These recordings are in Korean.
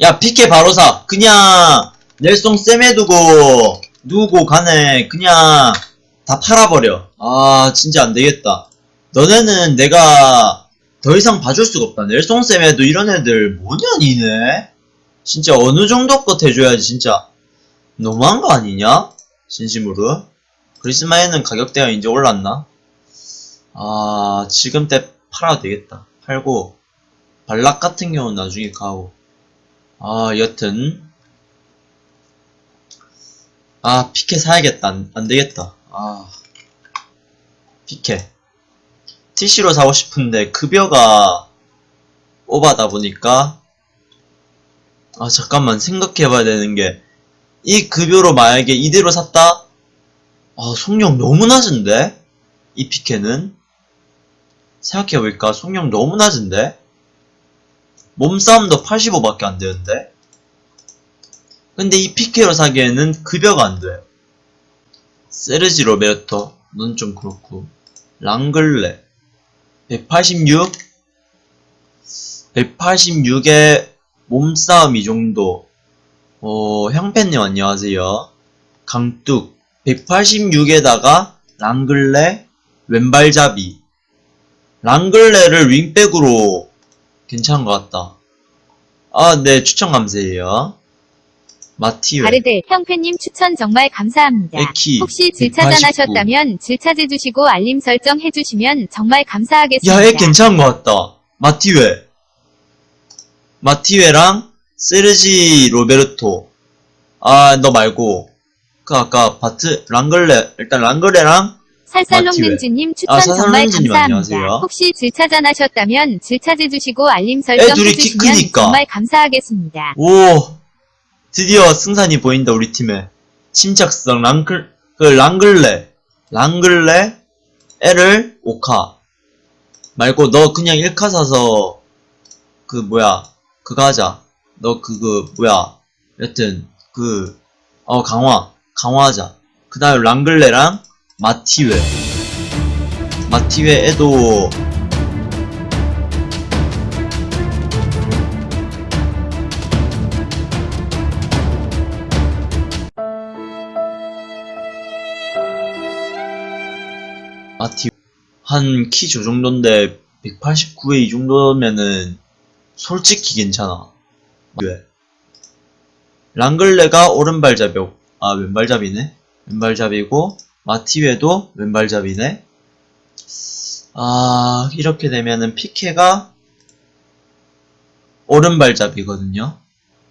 야 피케 바로사 그냥 넬송 쌤에 두고 누구 간에 그냥 다 팔아버려. 아 진짜 안되겠다. 너네는 내가 더 이상 봐줄 수가 없다. 넬송 쌤에도 이런 애들 뭐냐 니네? 진짜 어느 정도 것 해줘야지 진짜. 너무한 거 아니냐? 진심으로. 크리스마에는 가격대가 이제 올랐나? 아 지금 때 팔아도 되겠다. 팔고 발락 같은 경우는 나중에 가고 아 여튼. 아 피케 사야겠다. 안, 안되겠다. 아. 피케. TC로 사고 싶은데 급여가 오바다 보니까. 아 잠깐만 생각해봐야 되는 게 이 급여로 만약에 이대로 샀다? 아 속력 너무 낮은데? 이 피케는? 생각해보니까? 속력 너무 낮은데? 몸싸움도 85밖에 안 되는데? 근데 이 피케로 사기에는 급여가 안 돼. 세르지 로베르토, 넌 좀 그렇고. 랑글레, 186? 186에 몸싸움 이 정도. 어, 형팬님 안녕하세요. 강뚝, 186에다가 랑글레, 왼발잡이. 랑글레를 윙백으로 괜찮은 것 같다. 아, 네, 추천 감사해요. 마티웨. 바르들 형팬님 추천 정말 감사합니다. 에키, 혹시 189. 질차단 하셨다면 질차해주시고 알림 설정 해주시면 정말 감사하겠습니다. 야, 얘 괜찮은 것 같다. 마티웨. 마티웨랑 세르지 로베르토. 아, 너 말고. 그 아까 바트, 랑글레, 일단 랑글레랑 살살롱는지님 추천 아, 정말 감사합니다. 안녕하세요. 혹시 질차전하셨다면 질차해주시고 알림 설정 해주시면 크니까. 정말 감사하겠습니다. 오, 드디어 승산이 보인다, 우리 팀에. 침착성, 랑글, 그, 랑글레. 랑글레, L을 5카. 말고, 너 그냥 1카 사서, 그, 뭐야, 그거 하자. 너 그거, 뭐야. 여튼, 그, 어, 강화. 강화하자. 그 다음에 랑글레랑 마티웨. 마티웨에도, 마티 한 키 저 정도인데 189에 이 정도면은 솔직히 괜찮아. 왜? 랑글레가 오른발잡이, 아 왼발잡이네. 왼발잡이고 마티웨도 왼발잡이네. 아 이렇게 되면은 피케가 오른발잡이거든요.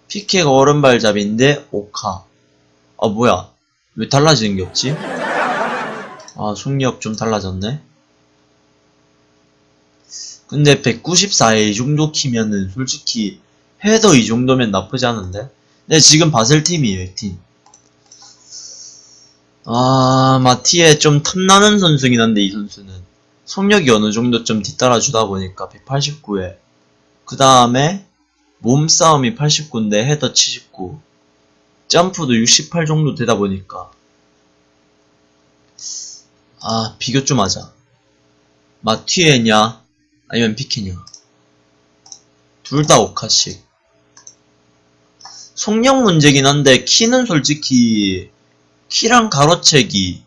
피케가 오른발잡이인데 오카. 아 뭐야? 왜 달라지는 게 없지? 아, 속력 좀 달라졌네. 근데 194에 이 정도 키면은 솔직히 헤더 이 정도면 나쁘지 않은데? 근데 지금 바셀 팀이에요, 팀. 아, 마티에 좀 탐나는 선수긴 한데, 이 선수는. 속력이 어느 정도 좀 뒤따라 주다 보니까 189에. 그 다음에 몸싸움이 89인데 헤더 79. 점프도 68 정도 되다 보니까. 아, 비교 좀 하자. 마티에냐, 아니면 피케냐. 둘 다 오카씩. 속력 문제긴 한데, 키는 솔직히, 키랑 가로채기,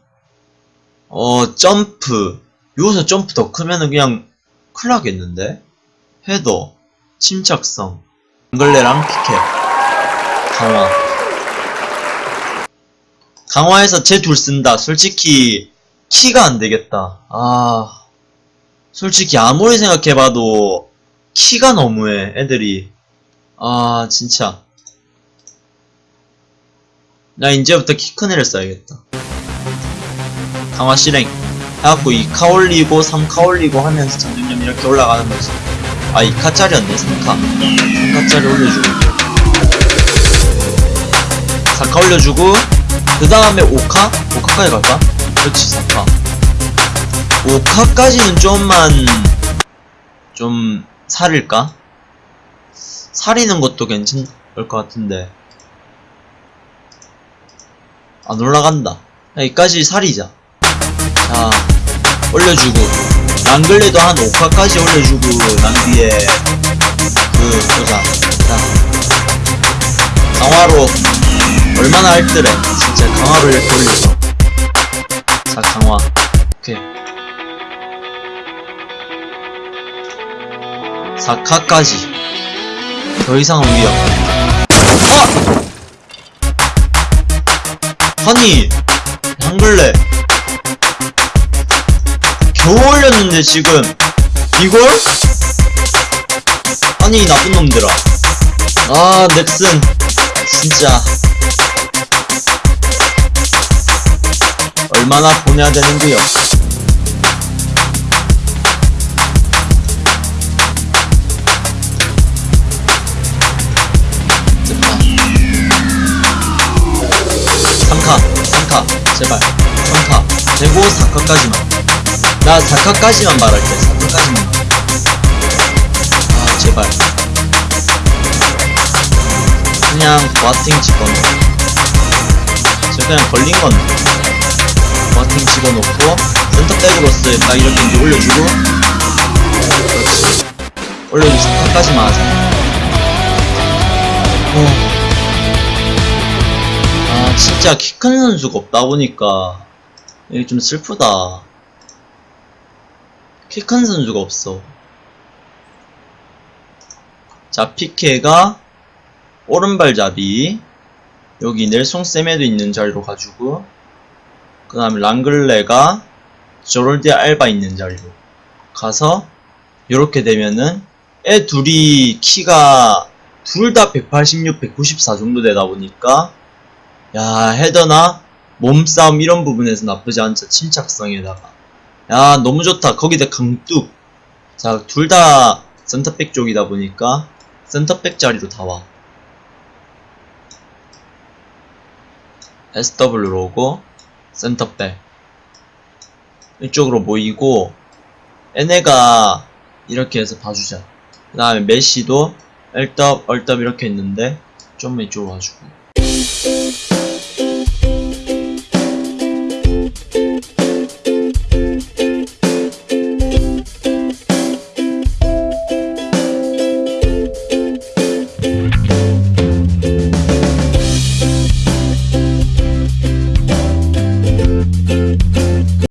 어, 점프, 여기서 점프 더 크면은 그냥 큰일 나겠는데? 헤더, 침착성, 앵글레랑 피케, 강화. 강화해서 제 둘 쓴다. 솔직히, 키가 안 되겠다. 아, 솔직히 아무리 생각해봐도 키가 너무해, 애들이. 아, 진짜. 나 이제부터 키 큰 애를 써야겠다. 강화 실행. 해갖고 2카 올리고 3카 올리고 하면서 점점점 이렇게 올라가는 거지. 아, 2카짜리였네, 3카. 3카짜리 올려주고. 4카 올려주고, 그 다음에 5카? 5카까지 갈까? 그렇지 4카 5카까지는 좀만 좀 살일까? 살이는 것도 괜찮을 것 같은데 안 올라간다. 여기까지 살이자. 자 올려주고. 랑글레도 한 5카까지 올려주고 난 뒤에 그 보자. 자 강화로 얼마나 알뜰해. 진짜 강화로 이렇게 올려서. 자 강화. 오케이. 4카까지. 더 이상은 위협 어! 아니 한글래 겨우 올렸는데 지금 이걸? 아니 이 나쁜 놈들아. 아 넥슨. 진짜. 얼마나 보내야 되는데요 제발. 3카 되고 4카까지만. 나 4카까지만 말할게. 4카까지만. 아 제발. 그냥 버팅 집어넣어. 저 그냥 걸린 건데 버팅 집어넣고 센터백으로서 딱 이렇게 올려주고 그렇지. 올려주고 4카까지만 하자. 어. 아 진짜 키 큰 선수가 없다 보니까 이게 좀 슬프다. 키 큰 선수가 없어. 자 피케가 오른발잡이 여기 넬송 세메도 있는 자리로 가지고 그 다음에 랑글레가 조롤디 알바 있는 자리로 가서 이렇게 되면은 애 둘이 키가 둘 다 186, 194 정도 되다 보니까 야 헤더나? 몸싸움 이런 부분에서 나쁘지 않죠 침착성에다가. 야 너무 좋다. 거기다 강뚝. 자 둘 다 센터백 쪽이다 보니까 센터백 자리로 다와. SW로 오고 센터백. 이쪽으로 모이고 얘네가 이렇게 해서 봐주자. 그 다음에 메시도 얼떡 얼떡 이렇게 했는데 좀 이쪽으로 와주고